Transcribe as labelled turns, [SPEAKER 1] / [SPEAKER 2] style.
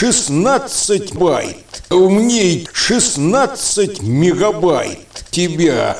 [SPEAKER 1] 16 байт. Умней 16 мегабайт тебя.